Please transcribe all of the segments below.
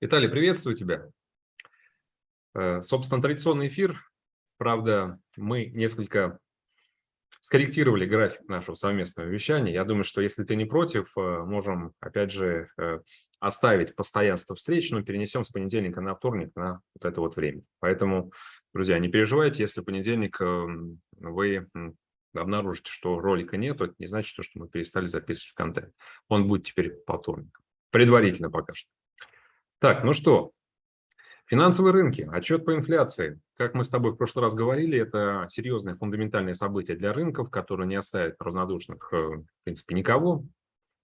Виталий, приветствую тебя. Э, собственно, традиционный эфир. Правда, мы несколько скорректировали график нашего совместного вещания. Я думаю, что если ты не против, э, можем, опять же, э, оставить постоянство встреч, но перенесем с понедельника на вторник на вот это вот время. Поэтому, друзья, не переживайте, если в понедельник эм, вы обнаружите, что ролика нет, это не значит, что мы перестали записывать контент. Он будет теперь по вторникам. Предварительно пока что. Так, ну что, финансовые рынки, отчет по инфляции. Как мы с тобой в прошлый раз говорили, это серьезное фундаментальное событие для рынков, которое не оставит равнодушных, э, в принципе, никого.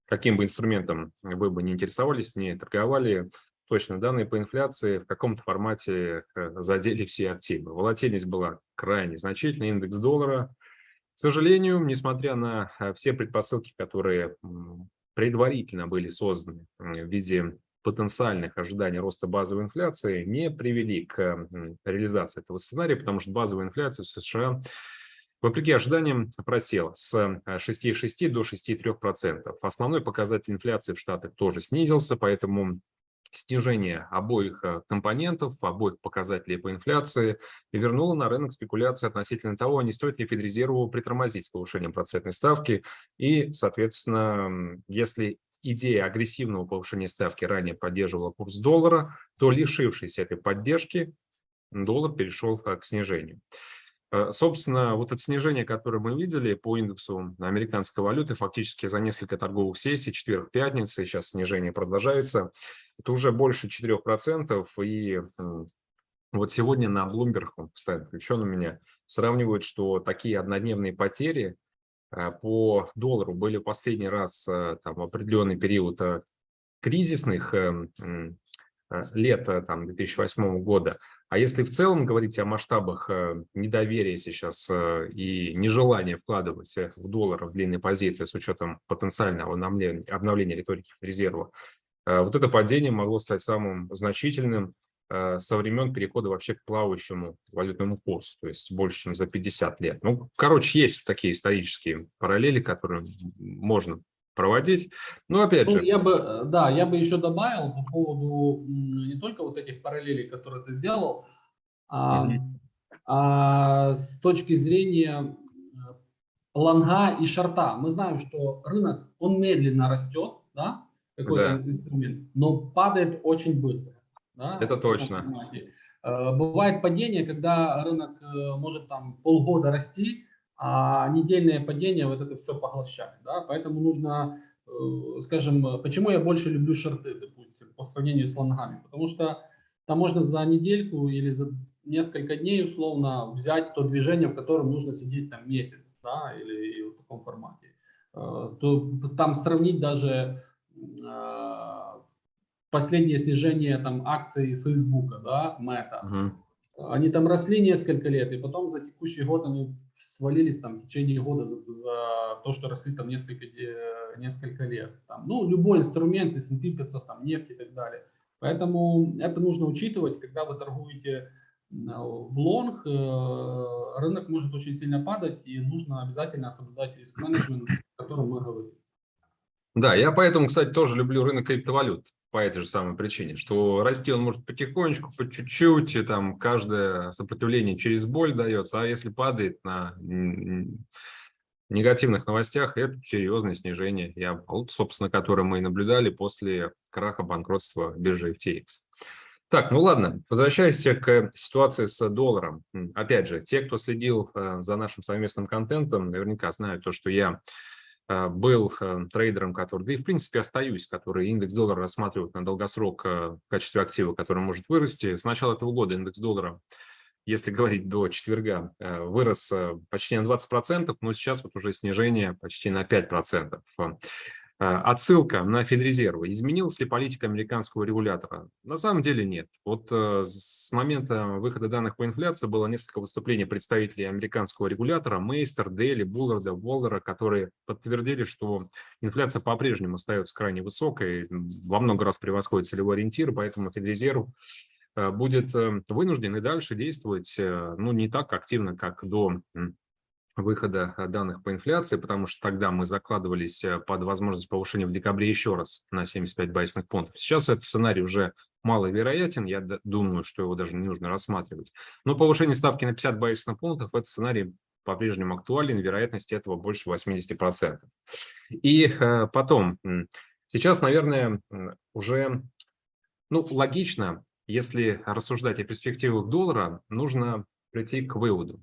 Каким бы инструментом вы бы не интересовались, не торговали, точно данные по инфляции в каком-то формате э, задели все активы. Волатильность была крайне значительная, индекс доллара. К сожалению, несмотря на э, все предпосылки, которые предварительно были созданы в виде потенциальных ожиданий роста базовой инфляции не привели к реализации этого сценария, потому что базовая инфляция в США вопреки ожиданиям просела с 6,6 э, до 6,3%. Основной показатель инфляции в Штатах тоже снизился, поэтому снижение обоих э, компонентов, обоих показателей по инфляции вернуло на рынок спекуляции относительно того, не стоит ли Федрезерву притормозить с повышением процентной ставки. И, соответственно, если идея агрессивного повышения ставки ранее поддерживала курс доллара, то лишившись этой поддержки, доллар перешел к снижению. Э, собственно, вот это снижение, которое мы видели по индексу американской валюты, фактически за несколько торговых сессий, четверг, пятница, сейчас снижение продолжается, это уже больше 4%. И вот сегодня на Bloomberg, постоянно включен у меня, сравнивают, что такие однодневные потери по доллару были последний раз э, там, определенный период э, кризисных лет там, 2008 года. А если в целом говорить о масштабах недоверия сейчас и нежелания вкладывать в доллар в длинные позиции с учетом потенциального обновления, обновления риторики резерва, вот это падение могло стать самым значительным Э, со времен перехода вообще к плавающему валютному курсу, то есть больше, чем за 50 лет. Ну, короче, есть такие исторические параллели, которые можно проводить. Но опять ну, же... Я бы, э, да, я бы еще добавил по поводу не только вот этих параллелей, которые ты сделал, а, mm а с точки зрения э, лонга и шарта. Мы знаем, что рынок, он медленно растет, да, какой-то да. инструмент, но падает очень быстро. Да, Это точно. Э, бывает падение, когда рынок э, может там полгода расти, а недельное падение вот это все поглощает. Да? Поэтому нужно, э, скажем, почему я больше люблю шорты, допустим, по сравнению с лонгами. Потому что там можно за недельку или за несколько дней условно взять то движение, в котором нужно сидеть там месяц, да, или, или в таком формате. То там сравнить даже последнее снижение там акций Фейсбука, да, Мета. Угу. Они там росли несколько лет, и потом за текущий год они свалились там в течение года за, за то, что росли там несколько, э, несколько лет. Там, ну, любой инструмент, S&P 500, там, нефть и так далее. Поэтому это нужно учитывать, когда вы торгуете в лонг, э, рынок может очень сильно падать, и нужно обязательно соблюдать риск-менеджмент, о котором мы говорим. Да, я поэтому, кстати, тоже люблю рынок криптовалют по этой же самой причине, что расти он может потихонечку, по чуть-чуть, и там каждое сопротивление через боль дается, а если падает на негативных новостях, это серьезное снижение, я, собственно, которое мы и наблюдали после краха банкротства биржи FTX. Так, ну ладно, возвращаясь к ситуации с долларом. Опять же, те, кто следил э, за нашим совместным контентом, наверняка знают то, что я был э, трейдером, который, да и в принципе остаюсь, который индекс доллара рассматривает на долгосрок э, в качестве актива, который может вырасти. С начала этого года индекс доллара, если говорить до четверга, вырос почти на 20%, но сейчас вот уже снижение почти на 5%. Э, отсылка на Федрезервы. Изменилась ли политика американского регулятора? На самом деле нет. Вот э, с момента выхода данных по инфляции было несколько выступлений представителей американского регулятора, Мейстер, Дели, Булларда, Воллера, которые подтвердили, что инфляция по-прежнему остается крайне высокой, во много раз превосходит целевой ориентир, поэтому Федрезерв э, будет вынужден и дальше действовать ну, не так активно, как до выхода э, данных по инфляции, потому что тогда мы закладывались э, под возможность повышения в декабре еще раз на 75 базисных пунктов. Сейчас этот сценарий уже маловероятен, я думаю, что его даже не нужно рассматривать. Но повышение ставки на 50 базисных пунктов, этот сценарий по-прежнему актуален, вероятность этого больше 80%. И э, потом, сейчас, наверное, уже ну, логично, если рассуждать о перспективах доллара, нужно прийти к выводу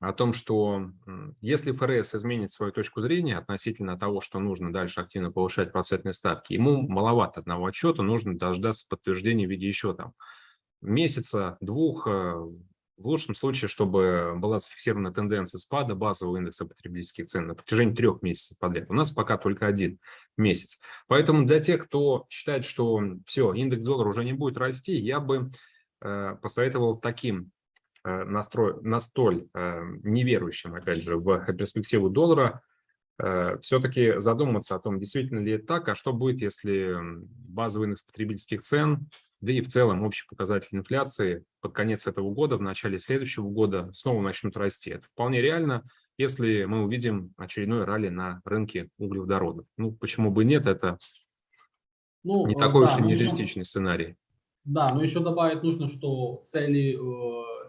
о том, что если ФРС изменит свою точку зрения относительно того, что нужно дальше активно повышать процентные ставки, ему маловато одного отчета, нужно дождаться подтверждения в виде еще там месяца, двух, э, в лучшем случае, чтобы была зафиксирована тенденция спада базового индекса потребительских цен на протяжении трех месяцев подряд. У нас пока только один месяц. Поэтому для тех, кто считает, что все, индекс доллара уже не будет расти, я бы э, посоветовал таким настрой, настоль э, неверующим, опять же, в перспективу доллара, э, все-таки задуматься о том, действительно ли это так, а что будет, если базовый индекс потребительских цен да и в целом общий показатель инфляции под конец этого года, в начале следующего года снова начнут расти. Это вполне реально, если мы увидим очередной ралли на рынке углеводородов. Ну, почему бы нет, это ну, не э, такой да, уж и нереалистичный еще, сценарий. Да, но еще добавить нужно, что цели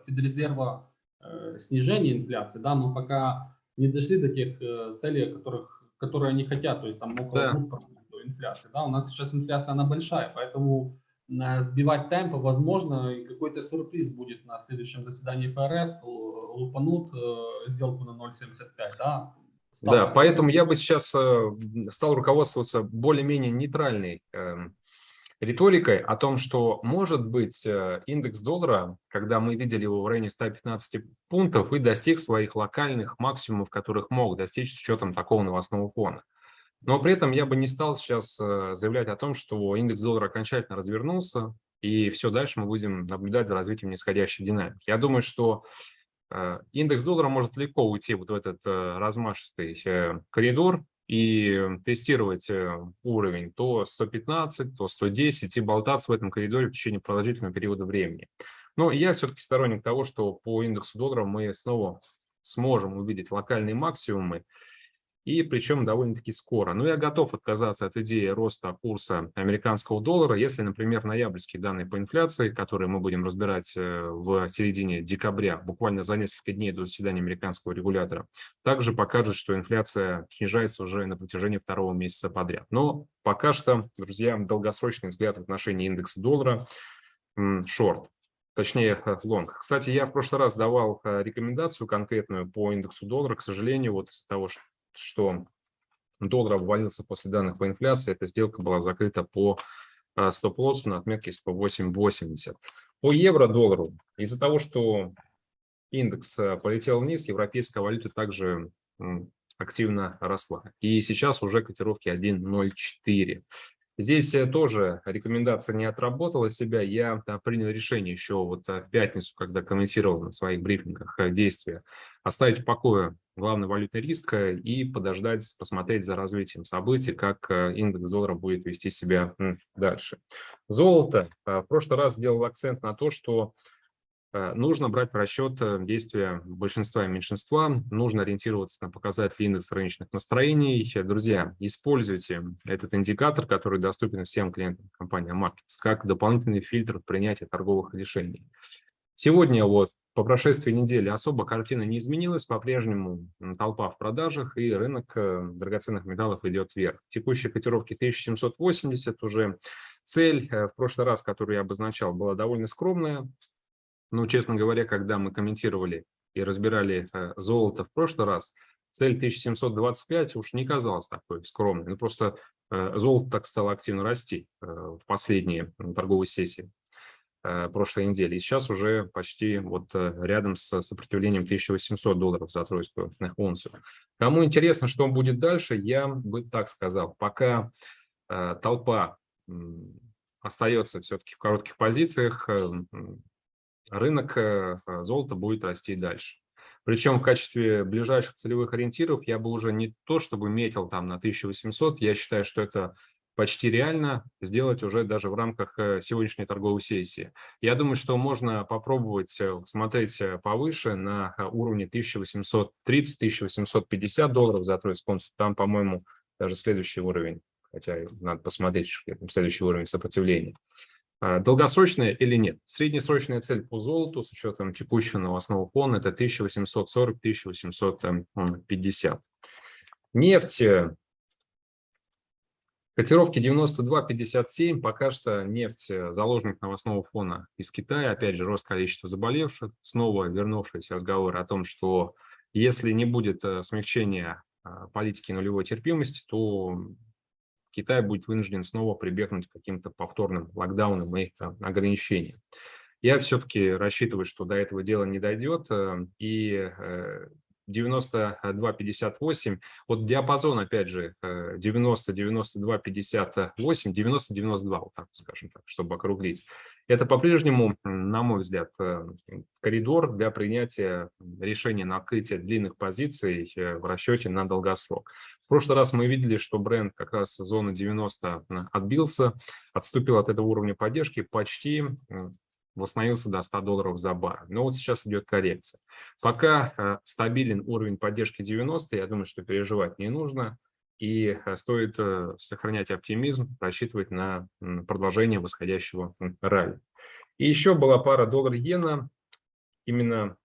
э, Федрезерва э, снижения инфляции, да, мы пока не дошли до тех э, целей, которых, которые они хотят, то есть там около да. 2% инфляции. Да, у нас сейчас инфляция, она большая, поэтому сбивать темпы, возможно, и какой-то сюрприз будет на следующем заседании ФРС, лупанут э, сделку на 0,75, да? Стал. Да, поэтому я бы сейчас э, стал руководствоваться более-менее нейтральной э, риторикой о том, что может быть э, индекс доллара, когда мы видели его в районе 115 пунктов, и достиг своих локальных максимумов, которых мог достичь с учетом такого новостного фона. Но при этом я бы не стал сейчас э, заявлять о том, что индекс доллара окончательно развернулся, и все дальше мы будем наблюдать за развитием нисходящей динамики. Я думаю, что э, индекс доллара может легко уйти вот в этот размашистый коридор и тестировать уровень то 115, то 110 и болтаться в этом коридоре в течение продолжительного периода времени. Но я все-таки сторонник того, что по индексу доллара мы снова сможем увидеть локальные максимумы, и причем довольно-таки скоро. Но я готов отказаться от идеи роста курса американского доллара, если, например, ноябрьские данные по инфляции, которые мы будем разбирать э, в середине декабря, буквально за несколько дней до заседания американского регулятора, также покажут, что инфляция снижается уже на протяжении второго месяца подряд. Но пока что, друзья, долгосрочный взгляд в отношении индекса доллара шорт точнее лонг. Кстати, я в прошлый раз давал э, рекомендацию конкретную по индексу доллара. К сожалению, вот из-за того, что что доллар обвалился после данных по инфляции, эта сделка была закрыта по а, стоп-лоссу на отметке по 8.80. По евро-доллару, из-за того, что индекс а, полетел вниз, европейская валюта также активно росла. И сейчас уже котировки 1.04. Здесь э, тоже рекомендация не отработала себя. Я принял решение еще вот э, в пятницу, когда комментировал на своих брифингах э, действия, оставить в покое главный валютный риск и подождать, посмотреть за развитием событий, как индекс доллара будет вести себя дальше. Золото. В прошлый раз сделал акцент на то, что нужно брать в расчет э, действия большинства и меньшинства, нужно ориентироваться на показатели индекса рыночных настроений. Друзья, используйте этот индикатор, который доступен всем клиентам компании Markets, как дополнительный фильтр принятия торговых решений. Сегодня вот по прошествии недели особо картина не изменилась, по-прежнему толпа в продажах и рынок э, драгоценных металлов идет вверх. Текущие котировки 1780 уже. Цель в прошлый раз, которую я обозначал, была довольно скромная, ну, честно говоря, когда мы комментировали и разбирали э, золото в прошлый раз, цель 1725 уж не казалась такой скромной. Ну, просто э, золото так стало активно расти э, в последние торговые сессии прошлой недели. И сейчас уже почти вот рядом с сопротивлением 1800 долларов за тройскую унцию. Кому интересно, что будет дальше, я бы так сказал. Пока толпа остается все-таки в коротких позициях, рынок э, э, золота будет расти дальше. Причем в качестве ближайших целевых ориентиров я бы уже не то, чтобы метил там на 1800, я считаю, что это почти реально сделать уже даже в рамках э, сегодняшней торговой сессии. Я думаю, что можно попробовать смотреть повыше на уровне 1830-1850 долларов за тройсконсу. Там, по-моему, даже следующий уровень, хотя надо посмотреть, следующий уровень сопротивления. А, долгосрочная или нет? Среднесрочная цель по золоту с учетом текущего новостного фона это 1840-1850. Нефть. Э, котировки 92-57. Пока что нефть э, заложник новостного фона из Китая. Опять же, рост количества заболевших. Снова вернувшийся разговор о том, что если не будет э, смягчения политики нулевой терпимости, то Китай будет вынужден снова прибегнуть к каким-то повторным локдаунам и ограничениям. Я все-таки рассчитываю, что до этого дела не дойдет, э, и 92-58, вот диапазон, опять же, 90, 92, 58, 90, 92, вот так скажем так, чтобы округлить. Это по-прежнему, на мой взгляд, э, коридор для принятия решения на открытие длинных позиций э, в расчете на долгосрок. В прошлый раз мы видели, что бренд как раз зоны 90 отбился, отступил от этого уровня поддержки почти восстановился до 100 долларов за бар. Но вот сейчас идет коррекция. Пока э, стабилен уровень поддержки 90, я думаю, что переживать не нужно. И э, стоит э, сохранять оптимизм, рассчитывать на продолжение восходящего ралли. И еще была пара доллар-иена. Именно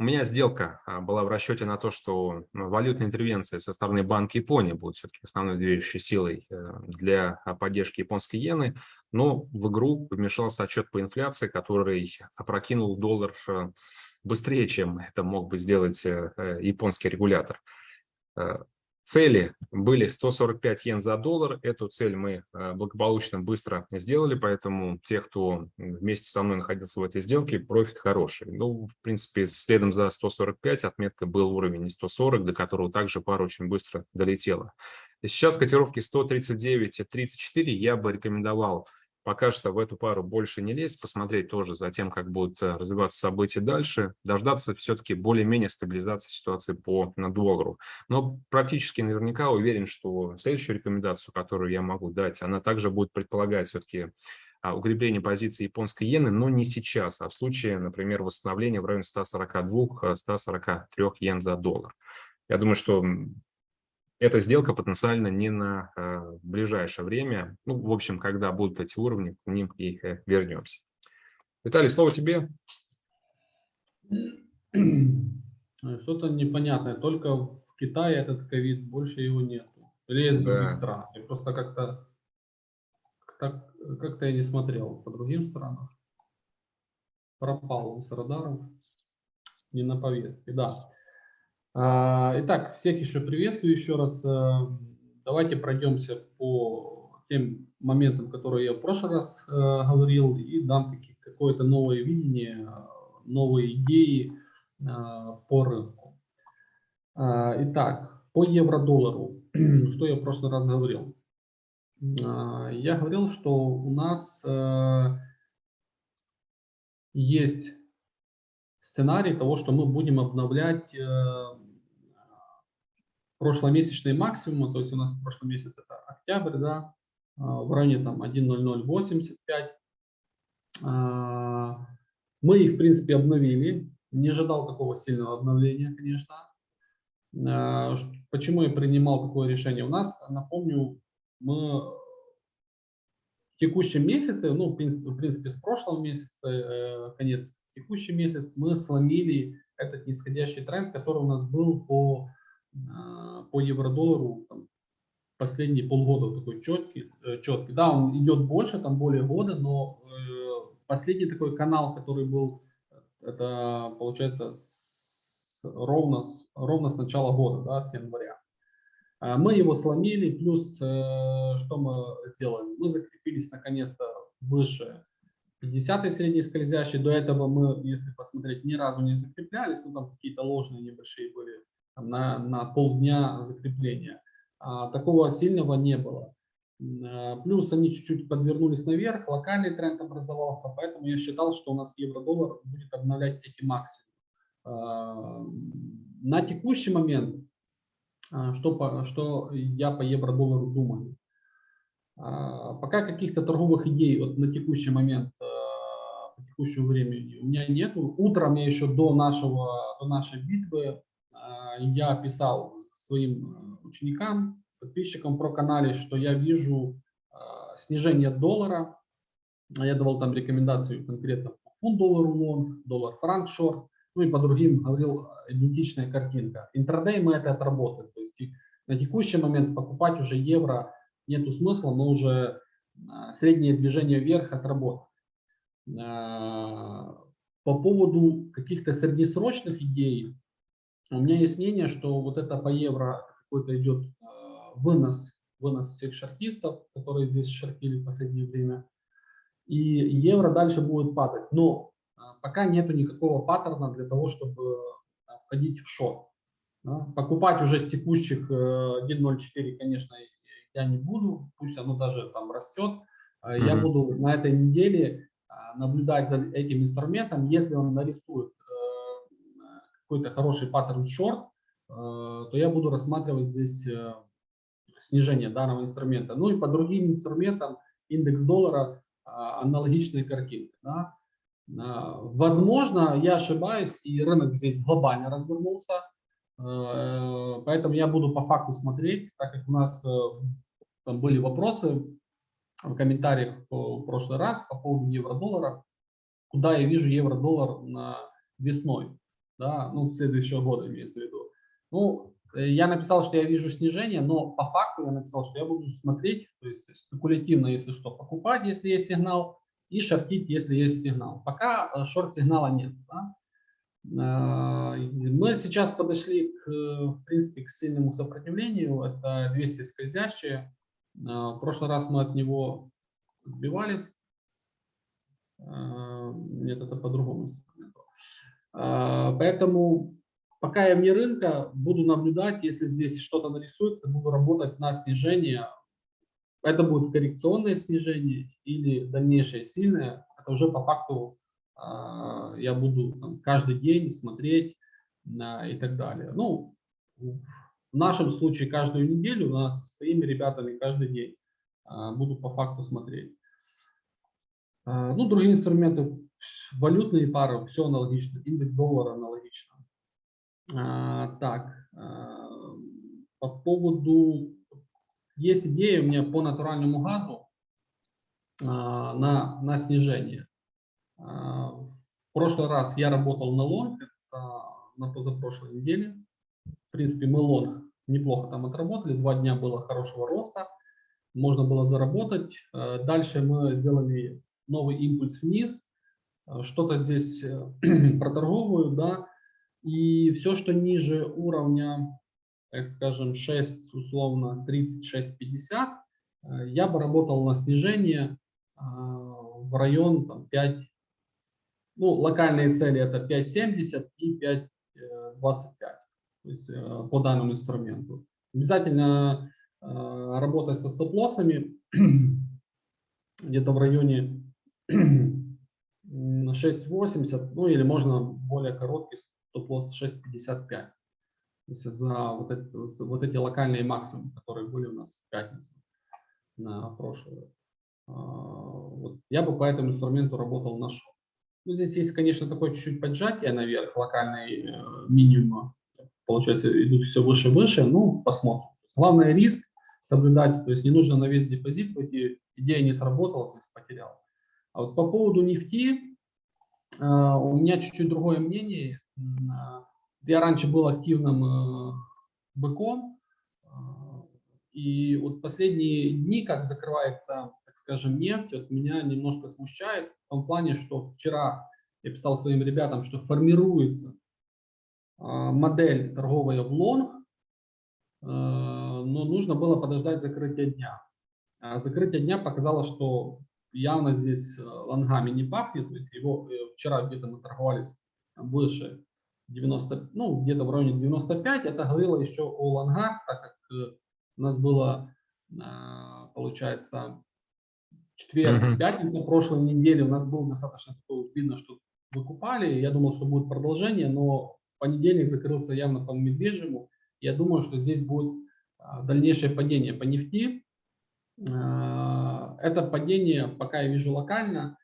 у меня сделка а, была в расчете на то, что ну, валютная интервенция со стороны Банка Японии будет все-таки основной движущей силой для поддержки японской иены но в игру вмешался отчет по инфляции, который опрокинул доллар э, быстрее, чем это мог бы сделать э, э, японский регулятор. Цели были 145 йен за доллар. Эту цель мы благополучно быстро сделали, поэтому те, кто вместе со мной находился в этой сделке, профит хороший. Ну, в принципе, следом за 145 отметка был уровень 140, до которого также пара очень быстро долетела. И сейчас котировки 139-34 я бы рекомендовал пока что в эту пару больше не лезть, посмотреть тоже за тем, как будут э, развиваться события дальше, дождаться все-таки более-менее стабилизации ситуации по доллару. Но практически наверняка уверен, что следующую рекомендацию, которую я могу дать, она также будет предполагать все-таки а, укрепление позиции японской иены, но не сейчас, а в случае, например, восстановления в районе 142-143 э, йен за доллар. Я думаю, что эта сделка потенциально не на э, ближайшее время. Ну, в общем, когда будут эти уровни, к ним и э, вернемся. Виталий, слово тебе. Что-то непонятное. Только в Китае этот ковид, больше его нет. Или других да. странах. Я просто как-то как, как я не смотрел по другим странам. Пропал с радаров. Не на повестке, да. А, итак, всех еще приветствую еще раз. Э, давайте пройдемся по тем моментам, которые я в прошлый раз э, говорил, и дам какое-то новое видение, новые идеи по рынку. А, итак, по евро-доллару, что я в прошлый раз говорил? А, я говорил, что у нас есть сценарий того, что мы будем обновлять прошломесячные максимумы, то есть у нас в прошлом месяц это октябрь, да, а, в районе там 1.0085. А, мы их, в принципе, обновили. Не ожидал такого сильного обновления, конечно. А, почему я принимал такое решение? У нас, напомню, мы в текущем месяце, ну, в принципе, с прошлого месяца, э, конец текущий месяц, мы сломили этот нисходящий тренд, который у нас был по по евро-доллару последние полгода такой четкий, э, четкий. Да, он идет больше, там более года, но э, последний такой канал, который был, это получается с, ровно, ровно с начала года, да, с января. А, мы его сломили, плюс э, что мы сделали? Мы закрепились наконец-то выше 50 средней скользящей. До этого мы, если посмотреть, ни разу не закреплялись, ну там какие-то ложные небольшие были на, на полдня закрепления. А, такого сильного не было. А, плюс они чуть-чуть подвернулись наверх, локальный тренд образовался, поэтому я считал, что у нас евро-доллар будет обновлять эти максимумы. А, на текущий момент, а, что, по, что я по евро-доллару думаю? Пока каких-то торговых идей вот на текущий момент, по текущему времени у меня нет. Утром я еще до, нашего, до нашей битвы я писал своим э, ученикам, подписчикам про канале, что я вижу э, снижение доллара Я давал там рекомендацию конкретно по фунт доллару лонг, доллар франк шорт, ну и по другим говорил идентичная картинка. Интрадей мы это отработали. То есть на текущий момент покупать уже евро нету смысла, мы уже среднее движение вверх отработали. По поводу каких-то среднесрочных идей, у меня есть мнение, что вот это по евро какой-то идет вынос, вынос всех шартистов, которые здесь шартили в последнее время, и евро дальше будет падать. Но пока нету никакого паттерна для того, чтобы входить в шорт. Покупать уже с текущих 1.04, конечно, я не буду, пусть оно даже там растет. Mm -hmm. Я буду на этой неделе наблюдать за этим инструментом. Если он нарисует какой-то хороший паттерн шорт, то я буду рассматривать здесь снижение данного инструмента. Ну и по другим инструментам индекс доллара аналогичные картинки. Да? Возможно, я ошибаюсь, и рынок здесь глобально развернулся, поэтому я буду по факту смотреть, так как у нас там были вопросы в комментариях в прошлый раз по поводу евро-доллара, куда я вижу евро-доллар весной, да, ну, следующего года имеется в виду. Ну, я написал, что я вижу снижение, но по факту я написал, что я буду смотреть, то есть спекулятивно, если что, покупать, если есть сигнал, и шортить, если есть сигнал. Пока э, шорт-сигнала нет. Да? Э, мы сейчас подошли, к, в принципе, к сильному сопротивлению. Это 200 скользящие. Э, в прошлый раз мы от него отбивались. Нет, это по-другому. Поэтому пока я вне рынка, буду наблюдать, если здесь что-то нарисуется, буду работать на снижение это будет коррекционное снижение или дальнейшее сильное. Это уже по факту э, я буду там, каждый день смотреть э, и так далее. Ну, в нашем случае каждую неделю у нас со своими ребятами каждый день буду по факту смотреть. Ну, другие инструменты, валютные пары, все аналогично. Индекс доллара аналогично. Э, так, э, по поводу есть идея у меня по натуральному газу а, на, на снижение. А, в прошлый раз я работал на лонг, это на позапрошлой неделе. В принципе, мы лонг неплохо там отработали, два дня было хорошего роста, можно было заработать. А, дальше мы сделали новый импульс вниз, а, что-то здесь э, проторговываю, да, и все, что ниже уровня так скажем, 6, условно 36-50, э, я бы работал на снижение э, в район там, 5, ну, локальные цели это 5.70 и 5.25, то есть э, по данному инструменту. Обязательно работать со стоп-лоссами где-то в районе 6.80, ну или можно более короткий стоп-лосс 6.55 есть за вот, это, вот эти локальные максимумы, которые были у нас в пятницу на прошлую. А, вот я бы по этому инструменту работал на шоу. Ну, здесь есть, конечно, такое чуть-чуть поджатие наверх, локальный э, минимум. Получается, идут все выше и выше. Ну, посмотрим. Главное риск соблюдать, то есть не нужно на весь депозит пойти, идея не сработала, то есть потерял. А вот по поводу нефти, э, у меня чуть-чуть другое мнение. Я раньше был активным э, быком, э, и вот последние дни, как закрывается, так скажем, нефть, вот меня немножко смущает в том плане, что вчера я писал своим ребятам, что формируется э, модель торговая в лонг, но нужно было подождать закрытия дня. А закрытие дня показало, что явно здесь лонгами не пахнет, то есть его вчера где-то мы торговались больше 90, ну, где-то в районе 95. Это говорило еще о лонгах, так как э, у нас было, а, получается, четверг, пятница прошлой недели у нас было достаточно такое, видно, что выкупали. Я думал, что будет продолжение, но понедельник закрылся явно по медвежьему. Я думаю, что здесь будет а, дальнейшее падение по нефти. Это падение пока я вижу локально,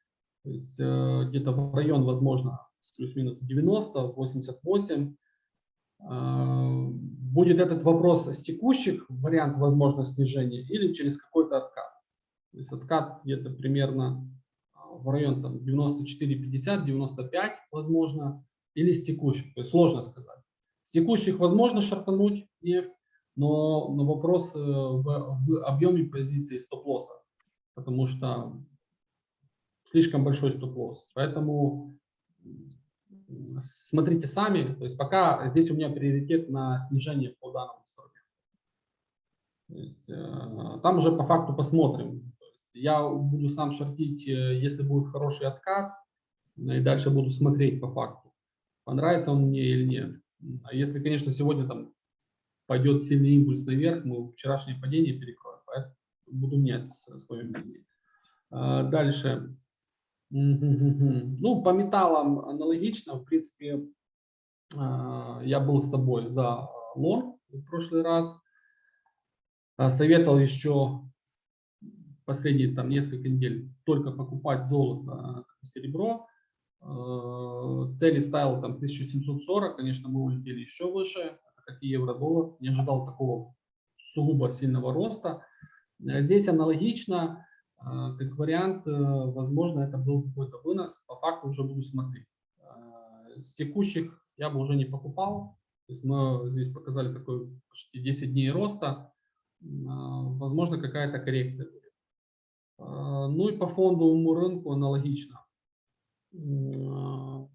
то есть э, где-то в район, возможно, плюс-минус 90, 88. А, будет этот вопрос с текущих, вариант возможно снижения, или через какой-то откат. То есть откат где-то примерно в район там 94-50, 95 возможно, или с текущих, то есть сложно сказать. С текущих возможно шартануть нефть, но, но вопрос э, в, в объеме позиции стоп-лосса, потому что слишком большой стоп-лосс. Поэтому смотрите сами, то есть пока здесь у меня приоритет на снижение по данному инструменту. Там уже по факту посмотрим. Я буду сам шортить, э, если будет хороший откат, и дальше буду смотреть по факту, понравится он мне или нет. А если, конечно, сегодня там пойдет сильный импульс наверх, мы вчерашнее падение перекроем, буду менять свое мнение. А, дальше. Ну, по металлам аналогично. В принципе, а, я был с тобой за лонг в прошлый раз. А, советовал еще последние там несколько недель только покупать золото, серебро. Цели ставил там 1740, конечно, мы улетели еще выше, как и евро-доллар. Не ожидал такого сугубо сильного роста. Здесь аналогично. А, как вариант, э, возможно, это был какой-то вынос. По факту уже буду смотреть. С текущих я бы уже не покупал. То есть мы здесь показали такой почти 10 дней роста. Возможно, какая-то коррекция будет. Ну и по фондовому рынку аналогично. Не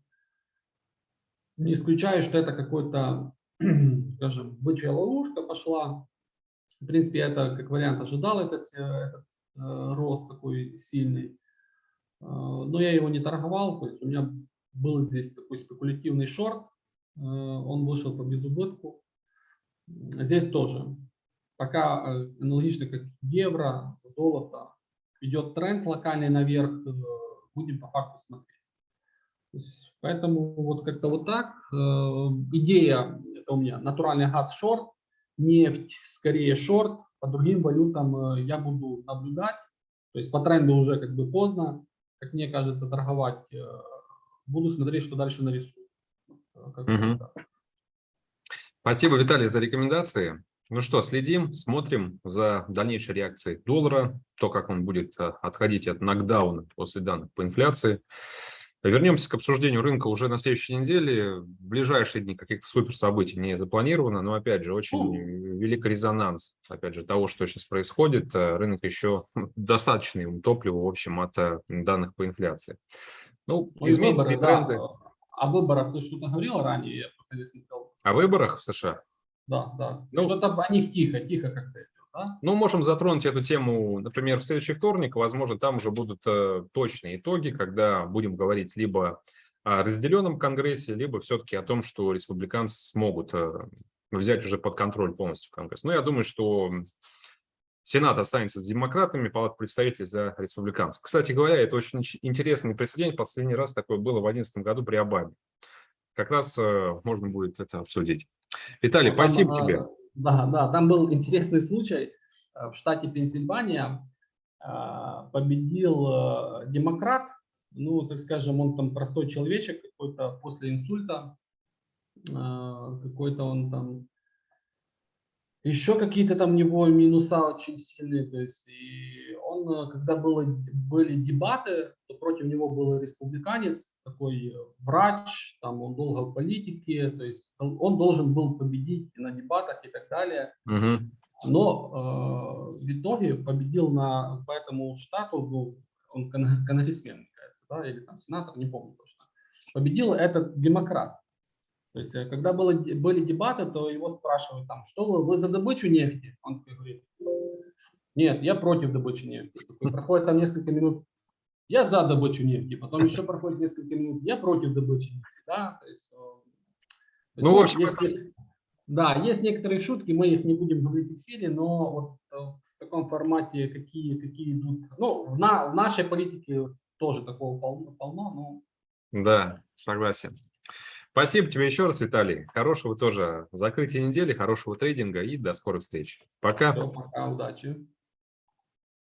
исключаю, что это какой-то, скажем, бычья ловушка пошла. В принципе, это как вариант ожидал это, этот Э, рост такой сильный. Э, но я его не торговал, то есть у меня был здесь такой спекулятивный шорт, э, он вышел по безубытку. Здесь тоже. Пока аналогично как евро, золото, идет тренд локальный наверх, будем по факту смотреть. Есть, поэтому вот как-то вот так. Идея, это у меня натуральный газ шорт, нефть скорее шорт, по другим валютам э, я буду наблюдать. То есть по тренду уже как бы поздно, как мне кажется, торговать. Э, буду смотреть, что дальше нарисую. Угу. Спасибо, Виталий, за рекомендации. Ну что, следим, смотрим за дальнейшей реакцией доллара, то, как он будет отходить от нокдауна после данных по инфляции. Вернемся к обсуждению рынка уже на следующей неделе. В ближайшие дни каких-то супер событий не запланировано, но, опять же, очень велик резонанс, опять же, того, что сейчас происходит. Э, рынок еще достаточно ему топлива, в общем, от э, данных по инфляции. Ну, ну изменятся выборы, тренды. Да. О выборах ты что-то говорил ранее? Я просто не смотрел. О выборах в США? Да, да. Ну, Что-то о них тихо, тихо как-то да? Ну, можем затронуть эту тему, например, в следующий вторник. Возможно, там уже будут э, точные итоги, когда будем говорить либо о разделенном Конгрессе, либо все-таки о том, что республиканцы смогут э, взять уже под контроль полностью Конгресс. Но я думаю, что Сенат останется с демократами, Палата представителей за республиканцев. Кстати говоря, это очень интересный прецедент. Последний раз такое было в 2011 году при Обаме. Как раз э, можно будет это обсудить. Виталий, спасибо тебе. Да, да, там был интересный случай. Э, в штате Пенсильвания э, победил э, демократ, ну, так скажем, он там простой человечек, какой-то после инсульта, какой-то он там еще какие-то там у него минуса очень сильные, то есть и он, когда было, были дебаты, то против него был республиканец, такой э, врач, там он долго в политике, то есть он должен был победить на дебатах и так далее. Угу. Но э, в итоге победил на, по этому штату, ну, он конгрессмен, кажется, да, или там сенатор, не помню точно, победил этот демократ. То есть, э, когда было, были дебаты, то его спрашивают, там, что вы, вы за добычу нефти? Он говорит, нет, я против добычи нефти. Проходит там несколько минут, я за добычу нефти, потом еще проходит несколько минут, я против добычи нефти. Да? То есть, то ну, в общем, есть, да, есть некоторые шутки, мы их не будем говорить в эфире, но вот э, в таком формате, какие, какие идут, ну, в, на, в нашей политике тоже такого полно, полно но... Да, согласен. Спасибо тебе еще раз, Виталий. Хорошего тоже закрытия недели, хорошего трейдинга и до скорых встреч. Пока. Все, пока, удачи.